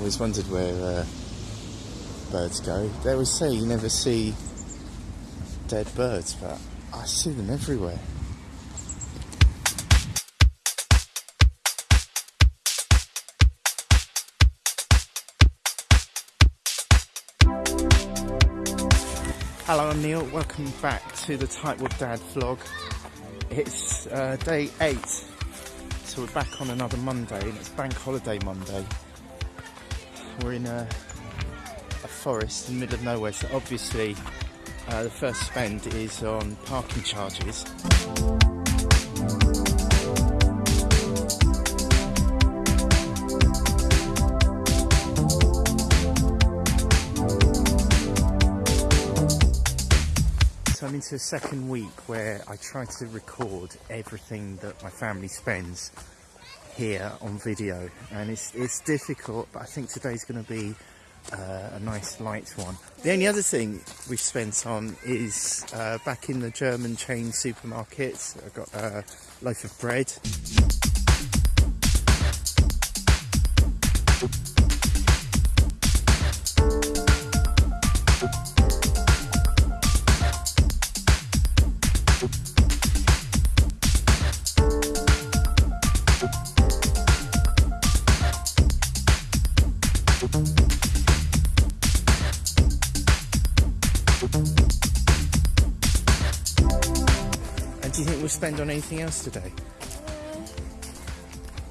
Always wondered where uh, birds go. They always say you never see dead birds, but I see them everywhere. Hello, I'm Neil. Welcome back to the Tightwad Dad vlog. It's uh, day eight, so we're back on another Monday, and it's Bank Holiday Monday. We're in a, a forest in the middle of nowhere, so obviously uh, the first spend is on parking charges. So I'm into a second week where I try to record everything that my family spends here on video and it's, it's difficult but I think today's going to be uh, a nice light one. The only other thing we've spent on is uh, back in the German chain supermarkets I got a loaf of bread do you think we'll spend on anything else today?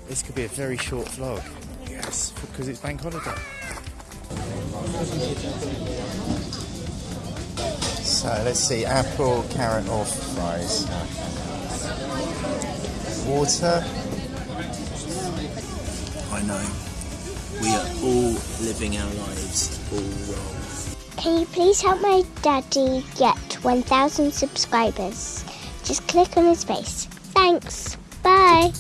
This could be a very short vlog. Yes, because it's bank holiday. So let's see, apple, carrot or fries. Water. I know. We are all living our lives all wrong. Can you please help my daddy get 1,000 subscribers? Just click on his face. Thanks. Bye.